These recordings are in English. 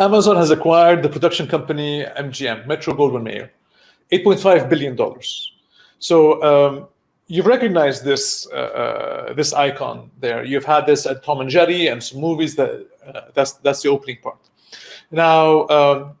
Amazon has acquired the production company MGM, Metro Goldwyn Mayer, $8.5 billion. So um, you've recognized this uh, uh, this icon there. You've had this at Tom and Jerry and some movies. That uh, that's that's the opening part. Now, um,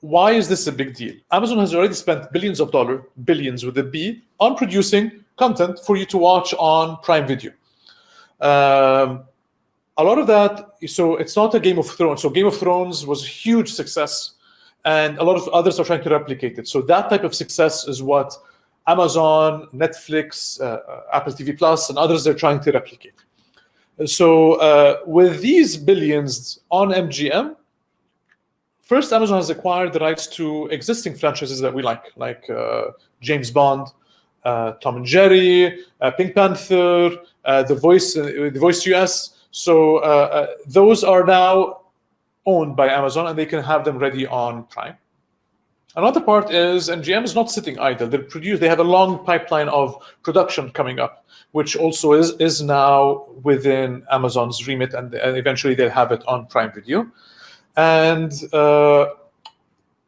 why is this a big deal? Amazon has already spent billions of dollars, billions with a B, on producing content for you to watch on Prime Video. Um, a lot of that, so it's not a Game of Thrones. So Game of Thrones was a huge success, and a lot of others are trying to replicate it. So that type of success is what Amazon, Netflix, uh, uh Apple TV Plus, and others are trying to replicate. So uh, with these billions on MGM, first Amazon has acquired the rights to existing franchises that we like, like uh, James Bond, uh, Tom and Jerry, uh, Pink Panther, The Voice, The Voice US. So uh, uh, those are now owned by Amazon and they can have them ready on Prime. Another part is MGM is not sitting idle. They produce. They have a long pipeline of production coming up, which also is is now within Amazon's remit, and, and eventually they'll have it on Prime Video. And uh,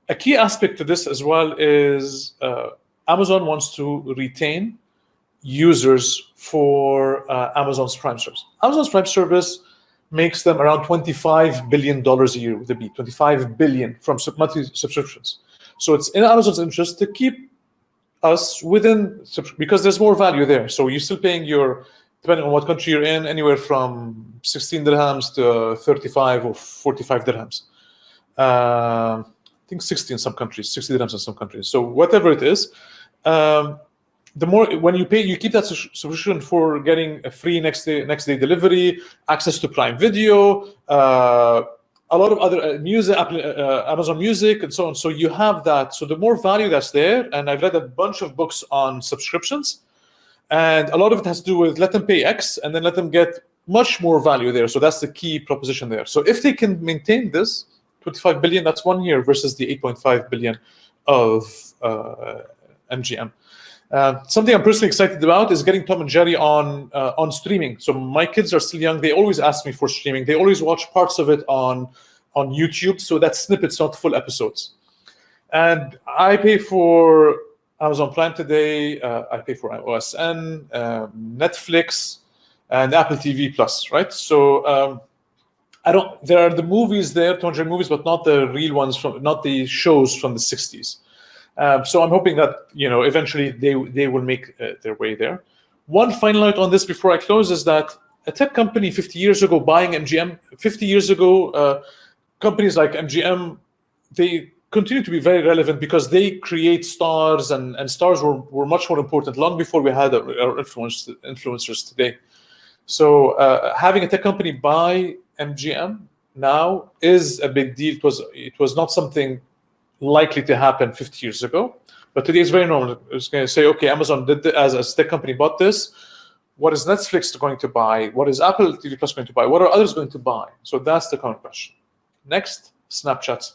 a key aspect to this as well is uh, Amazon wants to retain users for uh, Amazon's Prime service. Amazon's Prime service makes them around $25 billion a year with a B, 25 billion from monthly subscriptions. So it's in Amazon's interest to keep us within, because there's more value there. So you're still paying your, depending on what country you're in, anywhere from 16 dirhams to 35 or 45 dirhams. Uh, I think 60 in some countries, 60 dirhams in some countries. So whatever it is, um, the more when you pay, you keep that subscription for getting a free next day next day delivery, access to Prime Video, uh, a lot of other uh, music, uh, uh, Amazon Music, and so on. So you have that. So the more value that's there, and I've read a bunch of books on subscriptions, and a lot of it has to do with let them pay X and then let them get much more value there. So that's the key proposition there. So if they can maintain this, 25 billion, that's one year versus the 8.5 billion of uh, MGM. Uh, something I'm personally excited about is getting Tom and Jerry on uh, on streaming. So my kids are still young; they always ask me for streaming. They always watch parts of it on on YouTube, so that's snippets, not full episodes. And I pay for Amazon Prime today. Uh, I pay for OSN, um, Netflix, and Apple TV Plus. Right? So um, I don't. There are the movies there, Tom and Jerry movies, but not the real ones from, not the shows from the '60s. Um, so I'm hoping that you know eventually they they will make uh, their way there. One final note on this before I close is that a tech company 50 years ago buying MGM, 50 years ago, uh, companies like MGM, they continue to be very relevant because they create stars and, and stars were, were much more important long before we had our, our influence, influencers today. So uh, having a tech company buy MGM now is a big deal. It was, it was not something likely to happen 50 years ago. But today it's very normal. It's going to say, okay, Amazon did this, as a tech company bought this. What is Netflix going to buy? What is Apple TV Plus going to buy? What are others going to buy? So that's the current question. Next, Snapchat.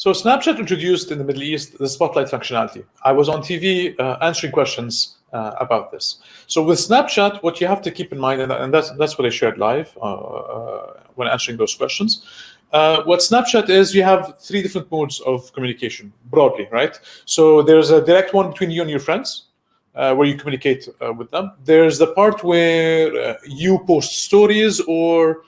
So Snapchat introduced in the Middle East the Spotlight functionality. I was on TV uh, answering questions uh, about this. So with Snapchat, what you have to keep in mind, and that's, that's what I shared live uh, uh when answering those questions, uh, what Snapchat is, you have three different modes of communication, broadly, right? So there's a direct one between you and your friends, uh, where you communicate with them. There's the part where you post stories or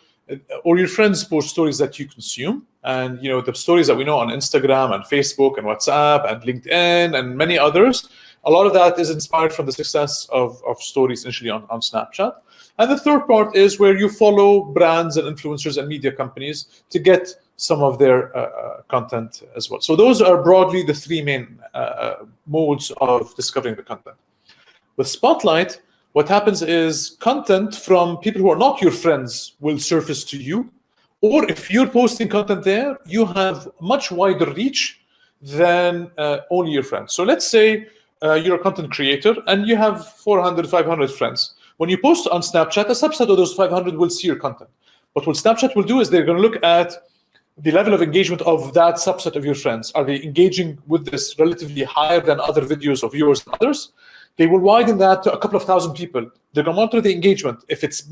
or your friends post stories that you consume and you know the stories that we know on instagram and facebook and whatsapp and linkedin and many others a lot of that is inspired from the success of, of stories initially on, on snapchat and the third part is where you follow brands and influencers and media companies to get some of their uh, uh content as well so those are broadly the three main uh, uh, modes of discovering the content with spotlight what happens is content from people who are not your friends will surface to you. Or if you're posting content there, you have much wider reach than uh, only your friends. So let's say uh, you're a content creator and you have 400, 500 friends. When you post on Snapchat, a subset of those 500 will see your content. But what Snapchat will do is they're going to look at the level of engagement of that subset of your friends. Are they engaging with this relatively higher than other videos of yours and others? They will widen that to a couple of thousand people. They're going to monitor the engagement. If it's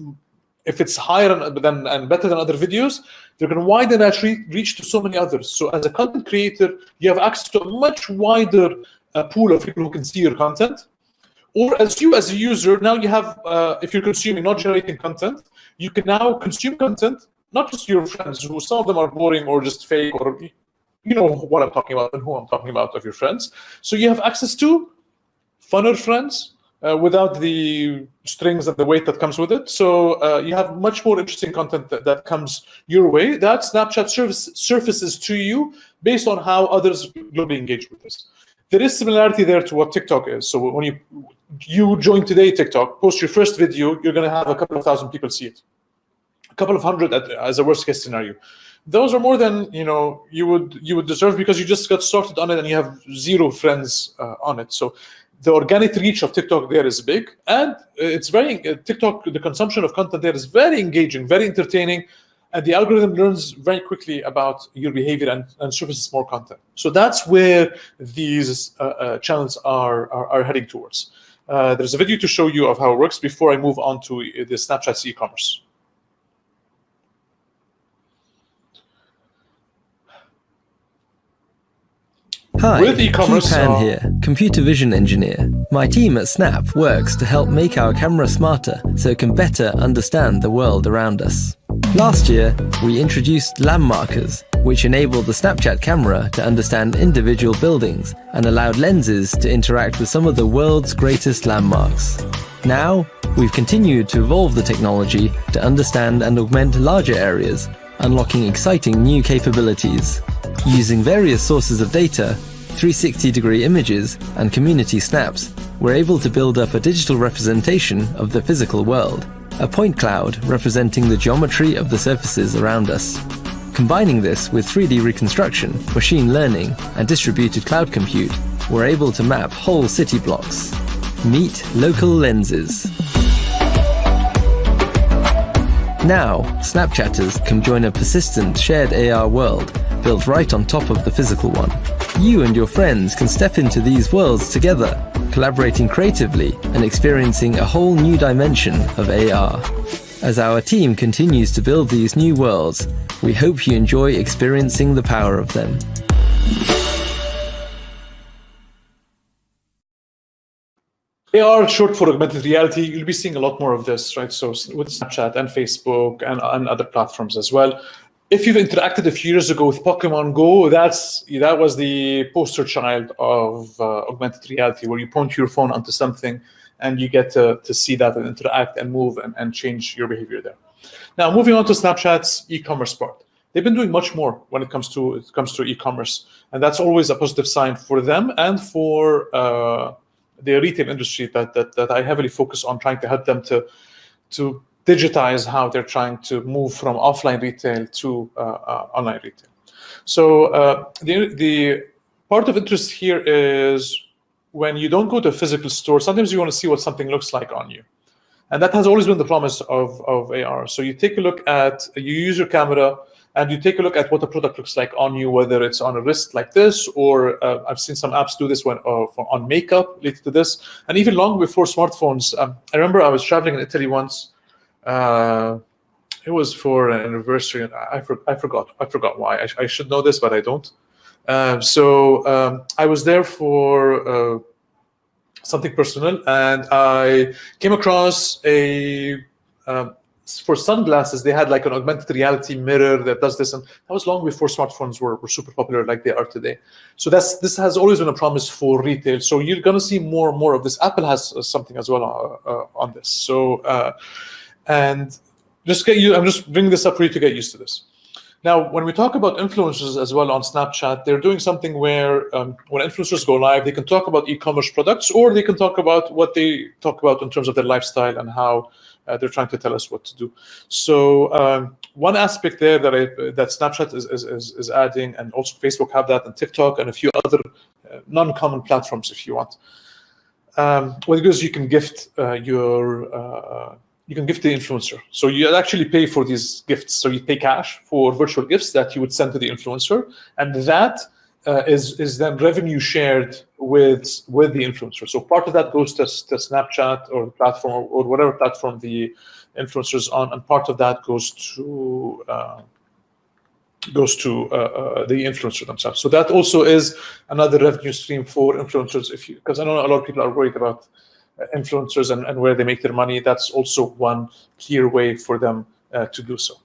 if it's higher than and better than other videos, they're going to widen that reach to so many others. So as a content creator, you have access to a much wider uh, pool of people who can see your content. Or as you as a user, now you have, uh, if you're consuming, not generating content, you can now consume content, not just your friends, who some of them are boring or just fake, or you know what I'm talking about and who I'm talking about of your friends. So you have access to funner friends uh, without the strings and the weight that comes with it. So uh, you have much more interesting content that, that comes your way that Snapchat service, surfaces to you based on how others globally engage with this. There is similarity there to what TikTok is. So when you you join today TikTok, post your first video, you're going to have a couple of thousand people see it, a couple of hundred as a worst case scenario. Those are more than you know you would you would deserve because you just got started on it and you have zero friends uh, on it. So the organic reach of TikTok there is big, and it's very uh, TikTok. The consumption of content there is very engaging, very entertaining, and the algorithm learns very quickly about your behavior and, and surfaces more content. So that's where these uh, uh, channels are, are, are heading towards. Uh, there's a video to show you of how it works before I move on to the Snapchat's e-commerce. Hi, With e-commerce, Pan here, computer vision engineer. My team at Snap works to help make our camera smarter so it can better understand the world around us. Last year, we introduced landmarkers, which enabled the Snapchat camera to understand individual buildings and allowed lenses to interact with some of the world's greatest landmarks. Now, we've continued to evolve the technology to understand and augment larger areas, unlocking exciting new capabilities. Using various sources of data, 360-degree images, and community snaps, we're able to build up a digital representation of the physical world, a point cloud representing the geometry of the surfaces around us. Combining this with 3D reconstruction, machine learning, and distributed cloud compute, we're able to map whole city blocks. Meet local lenses. Now, Snapchatters can join a persistent shared AR world built right on top of the physical one. You and your friends can step into these worlds together, collaborating creatively and experiencing a whole new dimension of AR. As our team continues to build these new worlds, we hope you enjoy experiencing the power of them. AR short for augmented reality, you'll be seeing a lot more of this, right? So with Snapchat and Facebook and, and other platforms as well if you've interacted a few years ago with Pokemon Go, that's that was the poster child of uh, augmented reality, where you point your phone onto something and you get to, to see that and interact and move and, and change your behavior there. Now, moving on to Snapchat's e-commerce part. They've been doing much more when it comes to it comes to e-commerce, and that's always a positive sign for them and for uh, the retail industry that, that that I heavily focus on trying to help them to to digitize how they're trying to move from offline retail to uh, uh, online retail. So uh, the, the part of interest here is when you don't go to a physical store, sometimes you want to see what something looks like on you. And that has always been the promise of, of AR. So you take a look at, you use your camera and you take a look at what the product looks like on you, whether it's on a wrist like this, or uh, I've seen some apps do this when, uh, on makeup related to this. And even long before smartphones, um, I remember I was traveling in Italy once uh, it was for an anniversary, and I, for, I forgot. I forgot why. I, I should know this, but I don't. Uh, so um, I was there for uh, something personal, and I came across a um, for sunglasses. They had like an augmented reality mirror that does this, and that was long before smartphones were, were super popular like they are today. So that's this has always been a promise for retail. So you're going to see more and more of this. Apple has something as well uh, uh, on this. So uh, and just get you, I'm just bringing this up for you to get used to this. Now, when we talk about influencers as well on Snapchat, they're doing something where um, when influencers go live, they can talk about e-commerce products or they can talk about what they talk about in terms of their lifestyle and how uh, they're trying to tell us what to do. So um, one aspect there that I, that Snapchat is, is, is, adding, and also Facebook have that, and TikTok, and a few other uh, non-common platforms, if you want. Um, it is, you can gift uh, your uh, you can gift the influencer. So you actually pay for these gifts. So you pay cash for virtual gifts that you would send to the influencer, and that uh, is is then revenue shared with with the influencer. So part of that goes to, to Snapchat or the platform or, or, whatever platform the influencers on, and part of that goes to uh, goes to uh, uh, the influencer themselves. So that also is another revenue stream for influencers. If you because I know a lot of people are worried about influencers and, and where they make their money, that's also one clear way for them uh, to do so.